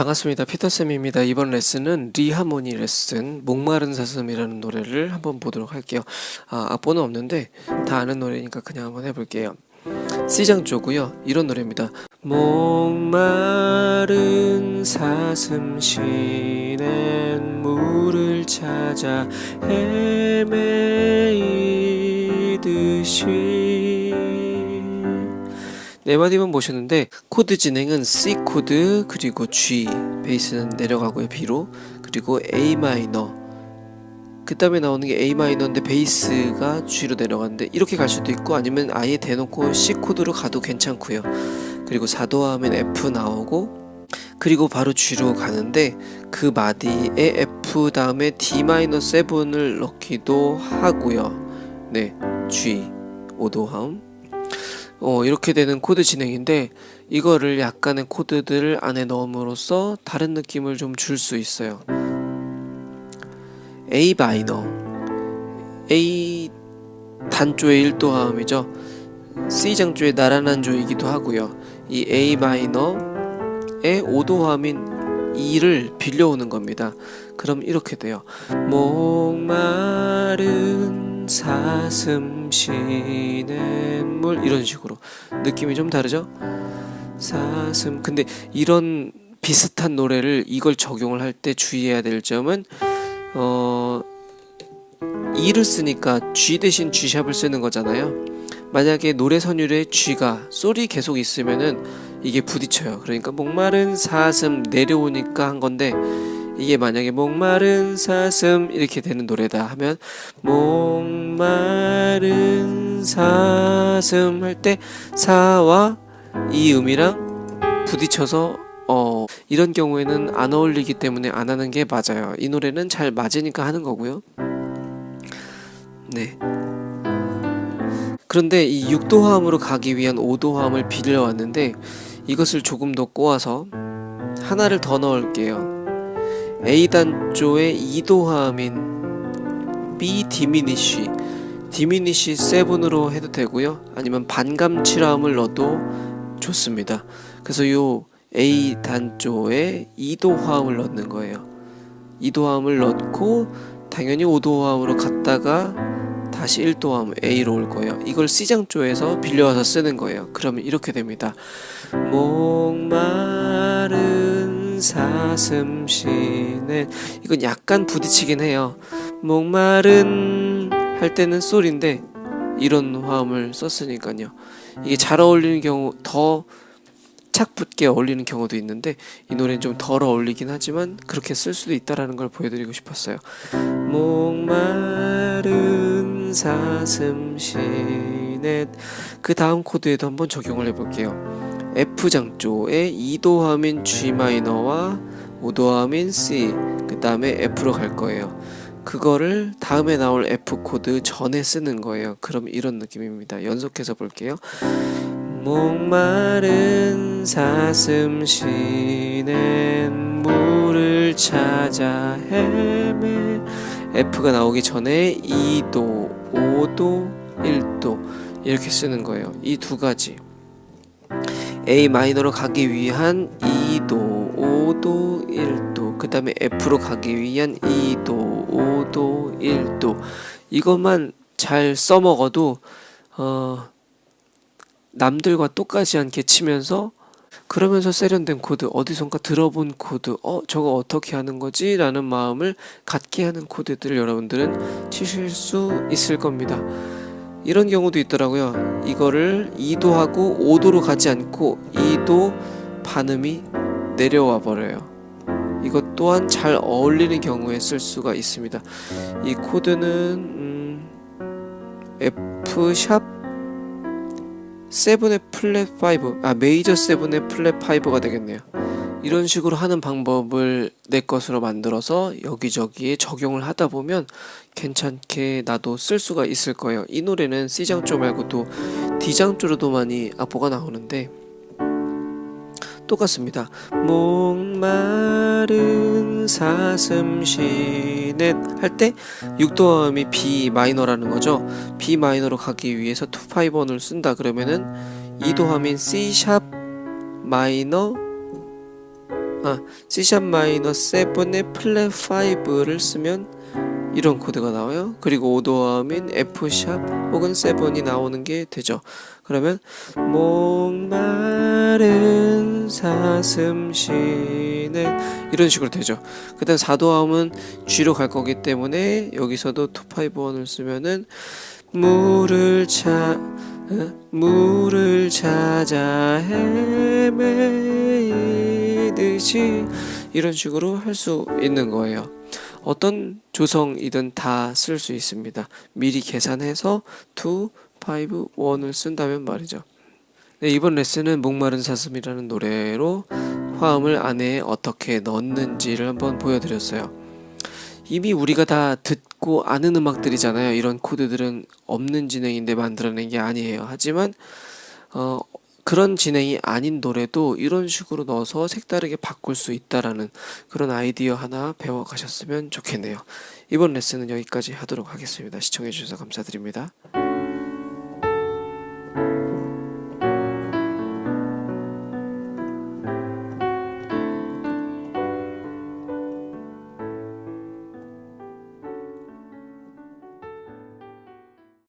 반갑습니다. 피터쌤입니다. 이번 레슨은 리하모니 레슨 목마른 사슴이라는 노래를 한번 보도록 할게요. 아, 악보는 없는데 다 아는 노래니까 그냥 한번 해볼게요. C장조고요. 이런 노래입니다. 목마른 사슴 쉬는 물을 찾아 헤매이듯이 네 마디만 보셨는데 코드 진행은 C 코드 그리고 G 베이스는 내려가고요 B로. 그리고 A 마이너. 그 다음에 나오는 게 A 마이너인데 베이스가 G로 내려가는데 이렇게 갈 수도 있고 아니면 아예 대놓고 C 코드로 가도 괜찮고요. 그리고 4도 화음 F 나오고 그리고 바로 G로 가는데 그 마디에 F 다음에 D 마이너 7을 넣기도 하고요. 네 G 5도 화음 어, 이렇게 되는 코드 진행인데 이거를 약간의 코드들을 안에 넣음으로써 다른 느낌을 좀 줄 수 있어요. A 마이너 A 단조의 1도 화음이죠. C 장조의 나란한 조이기도 하고요. 이 A 마이너의 5도 화음인 E를 빌려오는 겁니다. 그럼 이렇게 돼요. 목마른 사슴 쉬는 물 이런 식으로. 느낌이 좀 다르죠? 사슴. 근데 이런 비슷한 노래를 이걸 적용을 할 때 주의해야 될 점은 어 E를 쓰니까 G 대신 G샵을 쓰는 거잖아요. 만약에 노래 선율에 G가 솔이 계속 있으면은 이게 부딪혀요. 그러니까 목마른 사슴 내려오니까 한 건데 이게 만약에 목마른 사슴 이렇게 되는 노래다 하면 목마른 사슴 할 때 사와 이 음이랑 부딪혀서 어 이런 경우에는 안 어울리기 때문에 안 하는 게 맞아요. 이 노래는 잘 맞으니까 하는 거고요. 네. 그런데 이 6도화음으로 가기 위한 5도화음을 빌려왔는데 이것을 조금 더 꼬아서 하나를 더 넣을게요. A 단조의 2도함인 B 디미니쉬 디미니쉬 7으로 해도 되고요. 아니면 반감칠화음을 넣어도 좋습니다. 그래서 요 A 단조에 2도 화음을 넣는 거예요. 2도 화음을 넣고 당연히 5도 화음으로 갔다가 다시 1도 화음 A로 올 거예요. 이걸 C장조에서 빌려와서 쓰는 거예요. 그러면 이렇게 됩니다. 목마른 사슴 쉬네. 이건 약간 부딪히긴 해요. 목마른 할 때는 솔인데 이런 화음을 썼으니까요. 이게 잘 어울리는 경우 더 착붙게 어울리는 경우도 있는데 이 노래는 좀 덜 어울리긴 하지만 그렇게 쓸 수도 있다라는 걸 보여드리고 싶었어요. 목마른 사슴 쉬네. 그 다음 코드에도 한번 적용을 해볼게요 F장조의 2도함인 G마이너와 5도함인 C 그 다음에 F로 갈 거예요. 그거를 다음에 나올 F코드 전에 쓰는 거예요. 그럼 이런 느낌입니다. 연속해서 볼게요. 목마른 사슴 쉬는 물을 찾아 헤매. F가 나오기 전에 2도, 5도, 1도 이렇게 쓰는 거예요. 이 두 가지 A 마이너로 가기 위한 2도, 5도, 1도 그 다음에 F로 가기 위한 2도, 5도, 1도 이것만 잘 써먹어도 어, 남들과 똑같지 않게 치면서 그러면서 세련된 코드 어디선가 들어본 코드 어 저거 어떻게 하는 거지? 라는 마음을 갖게 하는 코드들을 여러분들은 치실 수 있을 겁니다 이런 경우도 있더라고요. 이거를 2도하고 5도로 가지 않고 2도 반음이 내려와 버려요. 이것 또한 잘 어울리는 경우에 쓸 수가 있습니다. 이 코드는 음, F샵 7의 플랫 5아 메이저 7의 플랫 5가 되겠네요 이런 식으로 하는 방법을 내 것으로 만들어서 여기저기에 적용을 하다 보면 괜찮게 나도 쓸 수가 있을 거예요. 이 노래는 C장조 말고도 D장조로도 많이 악보가 나오는데 똑같습니다. 목마른 사슴 쉬는 할 때 6도음이 B 마이너라는 거죠. B 마이너로 가기 위해서 2, 5원을 쓴다 그러면은 2도함인 C 샵 마이너 아 C샵 마이너 7의 플랫 5를 쓰면 이런 코드가 나와요. 그리고 오도화음인 F샵 혹은 7이 나오는 게 되죠. 그러면 목마른 사슴 쉬는 이런 식으로 되죠. 그 다음 4도화음은 G로 갈 거기 때문에 여기서도 251을 쓰면은 물을 차 어? 물을 찾아 헤매이듯이 이런 식으로 할 수 있는 거예요. 어떤 조성이든 다 쓸 수 있습니다. 미리 계산해서 2, 5, 1을 쓴다면 말이죠. 네, 이번 레슨은 목마른 사슴이라는 노래로 화음을 안에 어떻게 넣는지를 한번 보여드렸어요. 이미 우리가 다 듣 고 아는 음악들이잖아요. 이런 코드들은 없는 진행인데 만들어낸 게 아니에요. 하지만 어, 그런 진행이 아닌 노래도 이런 식으로 넣어서 색다르게 바꿀 수 있다라는 그런 아이디어 하나 배워 가셨으면 좋겠네요. 이번 레슨은 여기까지 하도록 하겠습니다. 시청해 주셔서 감사드립니다.